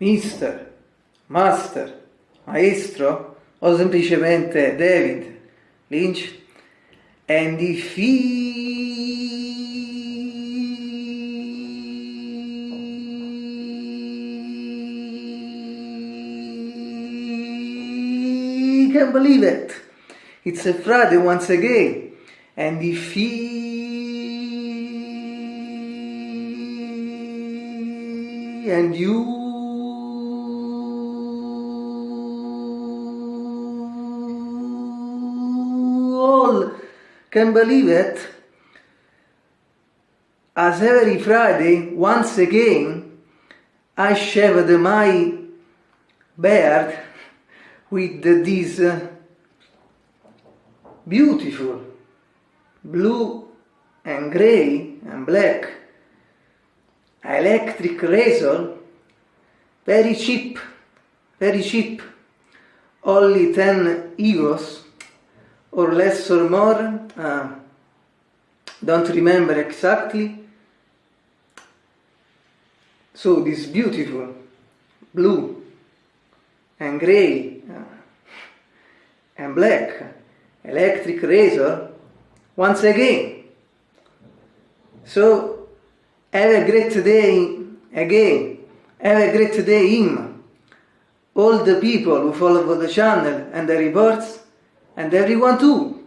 mister, master, maestro o semplicemente David Lynch and if he can believe it. It's a Friday once again. And if he and you can believe it. As every Friday, once again, I shaved my beard with this uh, beautiful blue and gray and black electric razor very cheap very cheap only 10 euros or less or more, uh, don't remember exactly. So this beautiful blue and gray uh, and black electric razor once again. So have a great day again. Have a great day, Im. All the people who follow the channel and the reports and everyone too.